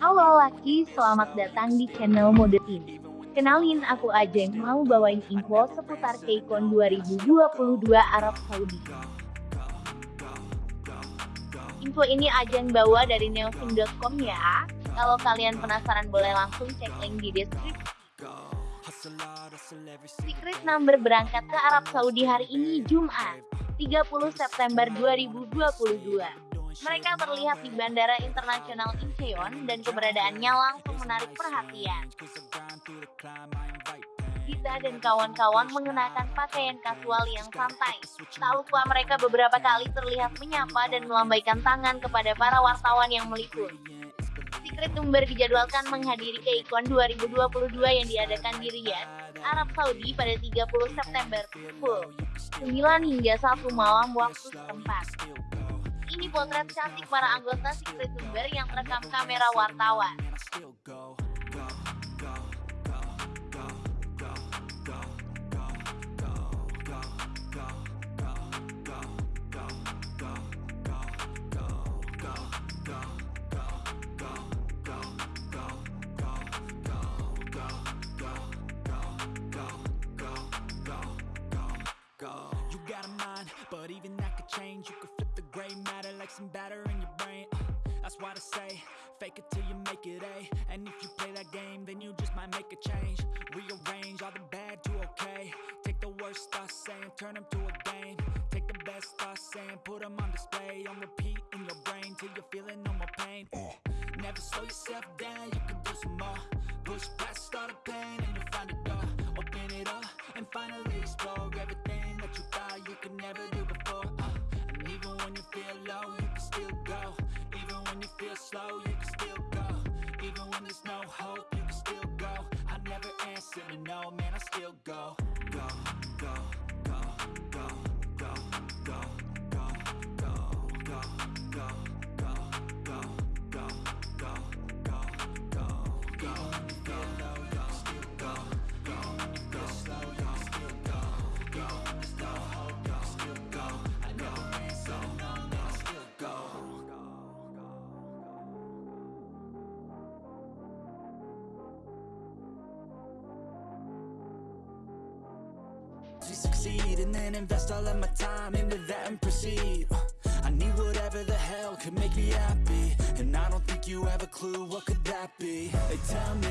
Halo laki, selamat datang di channel Mode Team. Kenalin aku Ajeng mau bawain info seputar KCON 2022 Arab Saudi. Info ini Ajeng bawa dari neofin.com ya. Kalau kalian penasaran boleh langsung cek link di deskripsi. Secret Number berangkat ke Arab Saudi hari ini Jumat, 30 September 2022. Mereka terlihat di Bandara Internasional Incheon dan keberadaannya langsung menarik perhatian. Gita dan kawan-kawan mengenakan pakaian kasual yang santai. Tak lupa mereka beberapa kali terlihat menyapa dan melambaikan tangan kepada para wartawan yang meliput. Secret Number dijadwalkan menghadiri KCON 2022 yang diadakan di Riyadh, Arab Saudi pada 30 September, pukul 9 hingga 1 malam waktu setempat. Ini potret cantik para anggota Secret Number yang terekam kamera wartawan. Why I say, fake it till you make it A. And if you play that game, then you just might make a change. Rearrange all the bad to okay. Take the worst thoughts saying, turn them to a game. Take the best thoughts saying, put them on display. On repeat in your brain till you're feeling no more pain. Never slow yourself down, you can do some more. Push past all the pain and you'll find a door. Open it up and finally explore everything that you thought you could never do slow, you can still go. Even when there's no hope, you can still go. I never answer to no, man, I still go. Go, go, go, go, go, go, go, succeed and then invest all of my time into that and proceed. Uh, I need whatever the hell could make me happy. And I don't think you have a clue what could that be. They tell me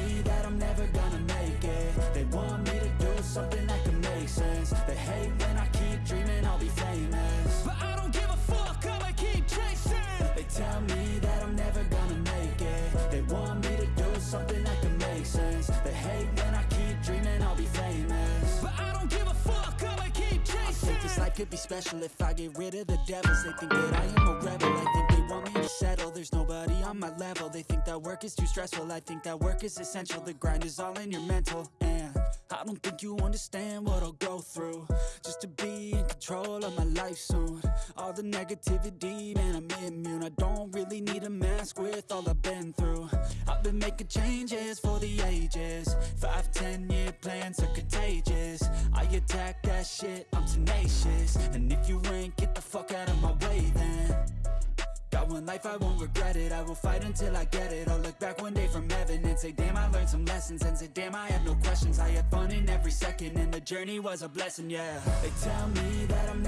could be special if I get rid of the devils. They think that I am a rebel. I think they want me to settle. There's nobody on my level. They think that work is too stressful. I think that work is essential. The grind is all in your mental. And I don't think you understand what I'll go through just to be in control of my life soon. All the negativity, man, I'm immune. I don't really need a mask with all I've been through. I've been making changes for the ages. Five, ten year plans are contagious. I attack that shit, I'm tenacious. And if you ain't, get the fuck out of my way then. Got one life, I won't regret it. I will fight until I get it. I'll look back one day from heaven and say Damn, I learned some lessons. And say, damn, I had no questions. I had fun in every second. And the journey was a blessing, yeah. They tell me that I'm